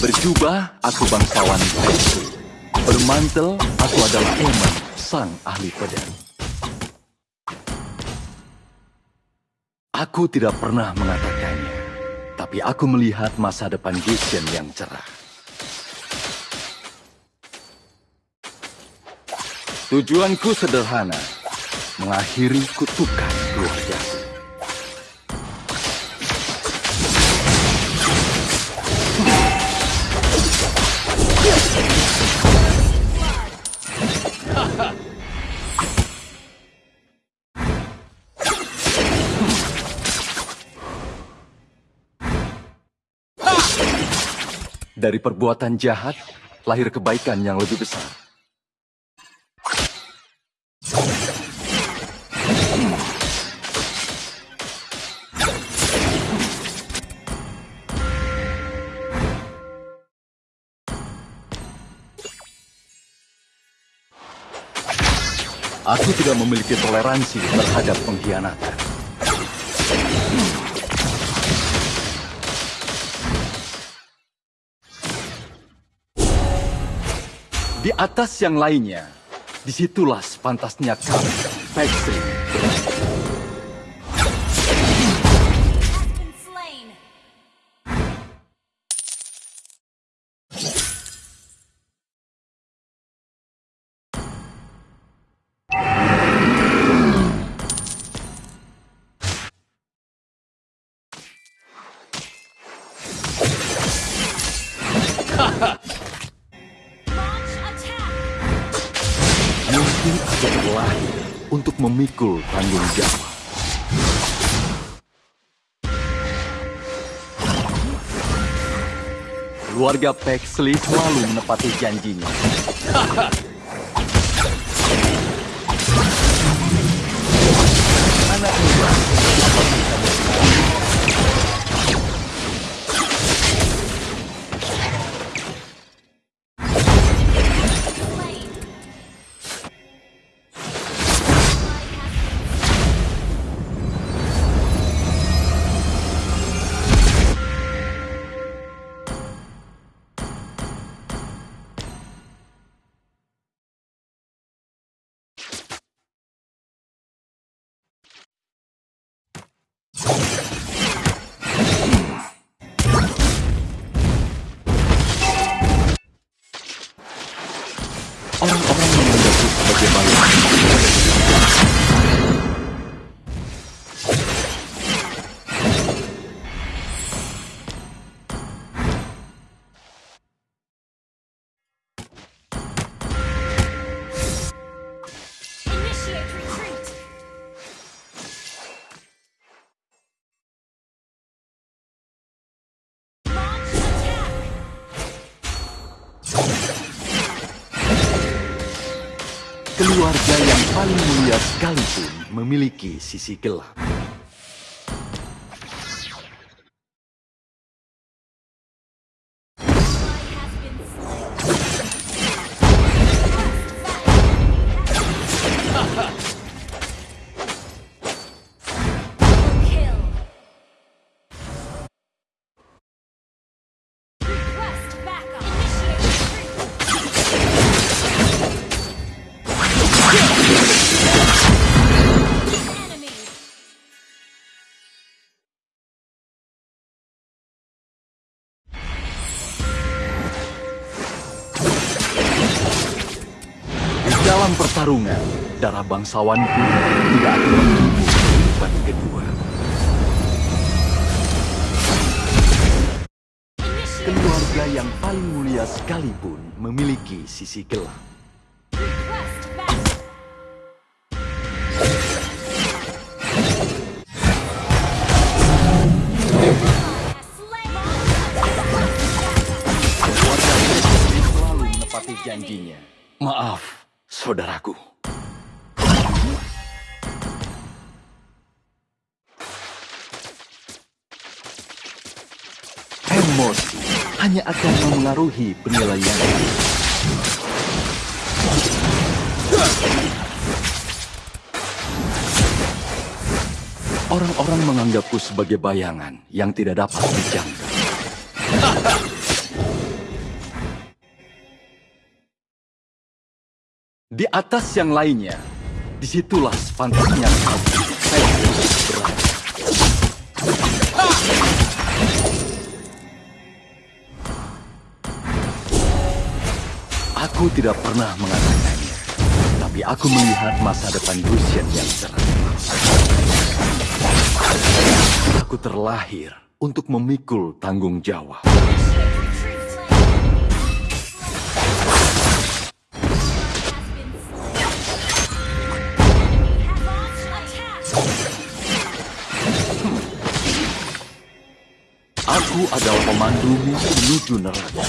Berjubah, aku bangsawan Paisley. Bermantel, aku adalah Eman, sang ahli pedang. Aku tidak pernah mengatakannya, tapi aku melihat masa depan Gideon yang cerah. Tujuanku sederhana, mengakhiri kutukan keluargaku. Dari perbuatan jahat, lahir kebaikan yang lebih besar. Aku tidak memiliki toleransi terhadap pengkhianatan. Di atas yang lainnya, di situlah sepantasnya kami, Paisley, untuk memikul tanggung jawab. Keluarga Paisley selalu menepati janjinya. Anak muda, Keluarga yang paling mulia sekalipun memiliki sisi gelap. Dalam pertarungan, darah bangsawanku tidak akan kehidupan kedua. Keluarga yang paling mulia sekalipun memiliki sisi gelap. janjinya. Maaf, saudaraku. Emosi hanya akan memengaruhi penilaian. Orang-orang menganggapku sebagai bayangan yang tidak dapat dijangka. Di atas yang lainnya, di situlah sepantasnya saya berada. Aku tidak pernah mengatakannya, tapi aku melihat masa depan Lucian yang cerah. Aku terlahir untuk memikul tanggung jawab. Aku adalah pemandumu menuju neraka.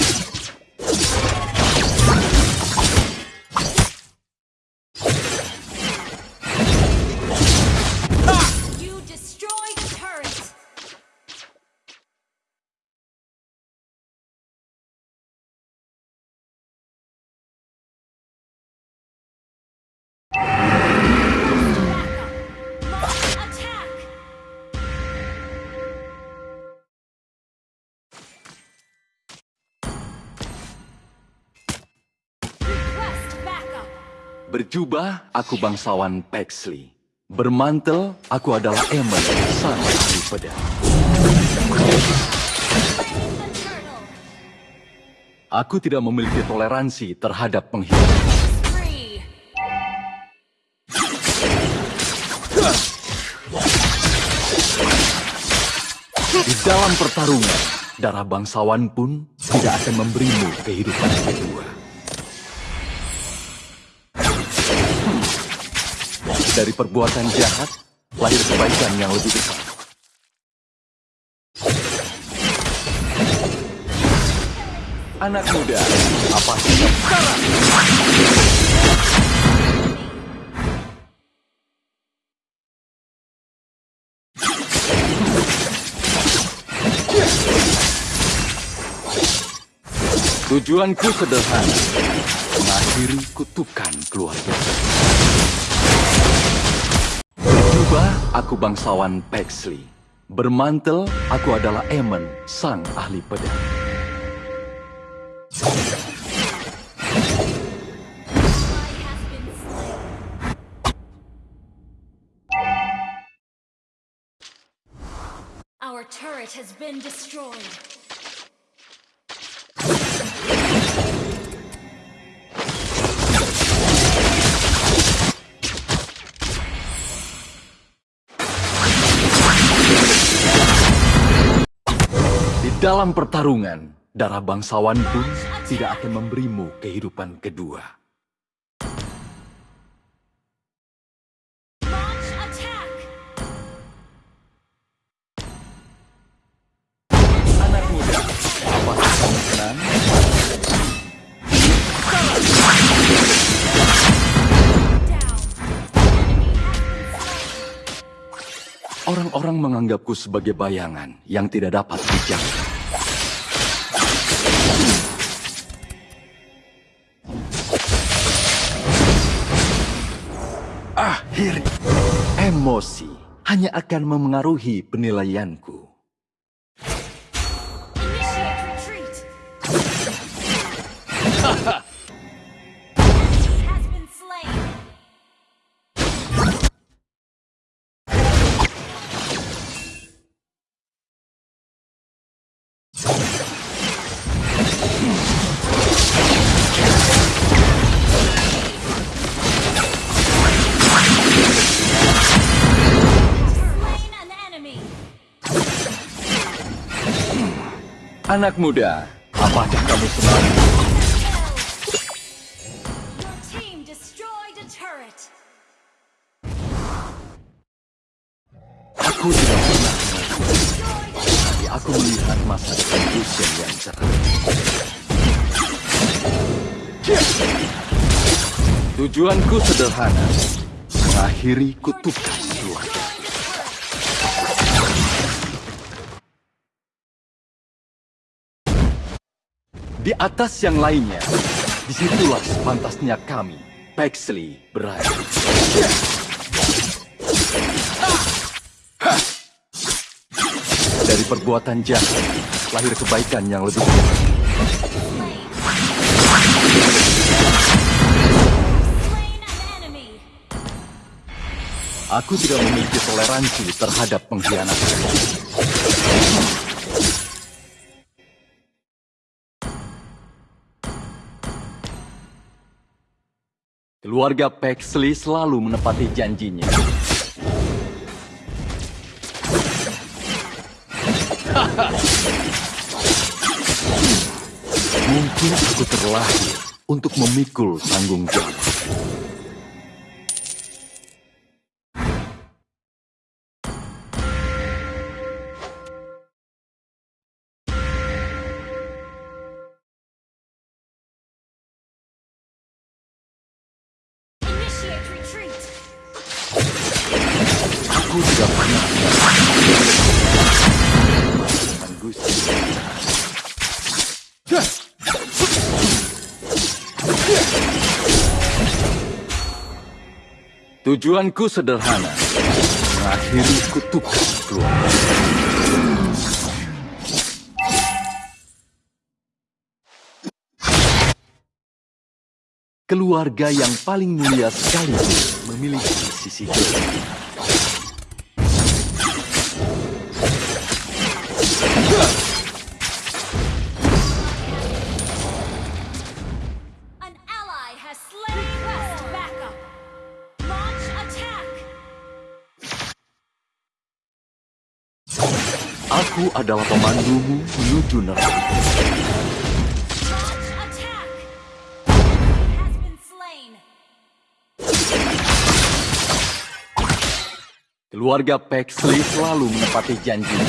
Berjubah, aku bangsawan Pexley. Bermantel, aku adalah Emily, sang ahli pedang. Aku tidak memiliki toleransi terhadap pengkhianat. Free. Di dalam pertarungan, darah bangsawan pun tidak akan memberimu kehidupan kedua. Dari perbuatan jahat, lahir kebaikan yang lebih besar. Anak muda, apa sekarang? Tujuanku sederhana, mengakhiri kutukan keluarga. Berjubah, aku bangsawan Pexley. Bermantel, aku adalah Eamon, sang ahli pedang. Our turret has been destroyed. Dalam pertarungan, darah bangsawan pun tidak akan memberimu kehidupan kedua. Orang-orang menganggapku sebagai bayangan yang tidak dapat dijangka. Emosi hanya akan memengaruhi penilaianku. Retreat. Anak muda, apakah kamu senang? Aku tidak pernah tapi aku melihat masa depan Lucian yang cerah. Tujuanku sederhana, mengakhiri kutukan Di atas yang lainnya, Di situlah sepantasnya kami, Pexley, berada. Dari perbuatan jahat, lahir kebaikan yang lebih enemy. Aku tidak memiliki toleransi terhadap pengkhianatan. Keluarga Pexley selalu menepati janjinya. Mungkin aku terlahir untuk memikul tanggung jawab. Aku tidak pernah. Tujuanku sederhana, mengakhiri kutukan keluarga. Keluarga yang paling mulia sekaligus memiliki sisi gelap. Aku adalah pemandumu menuju neraka. Keluarga Pexley selalu menepati janji.